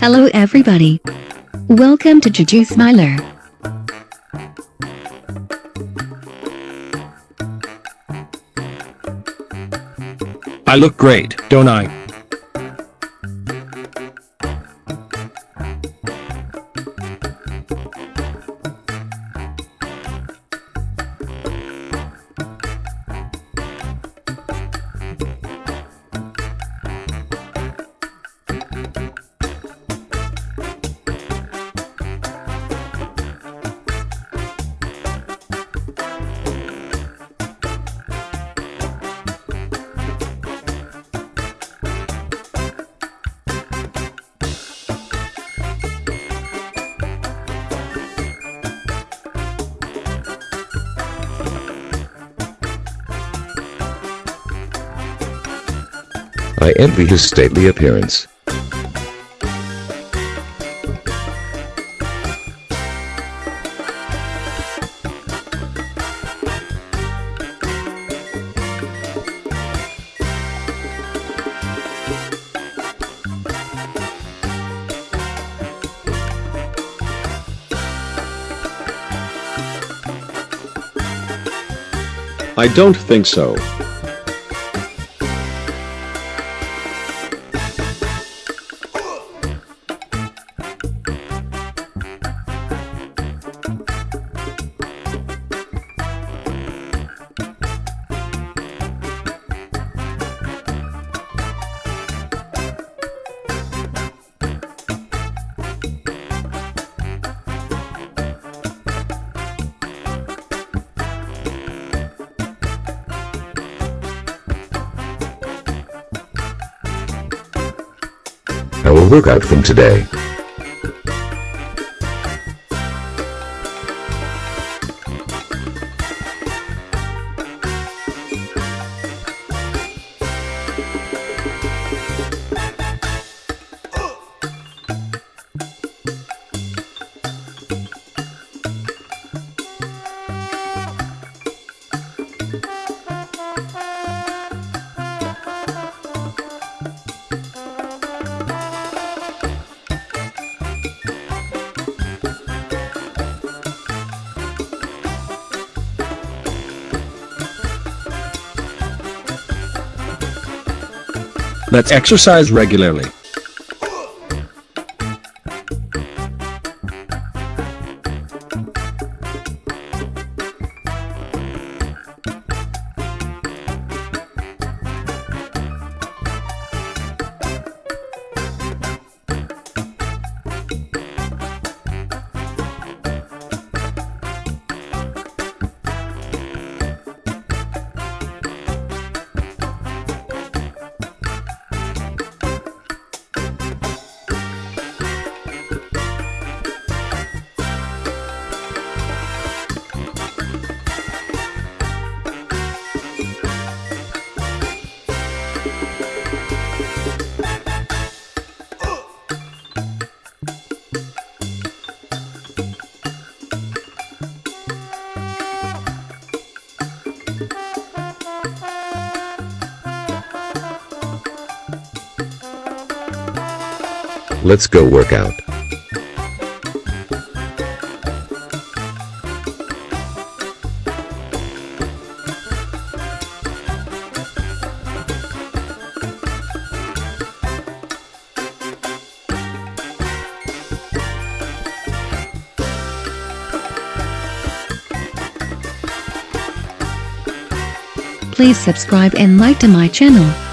Hello everybody. Welcome to Juju Smiler. I look great, don't I? I envy his stately appearance. I don't think so. I will work out from today. Let's exercise regularly. Let's go work out. Please subscribe and like to my channel.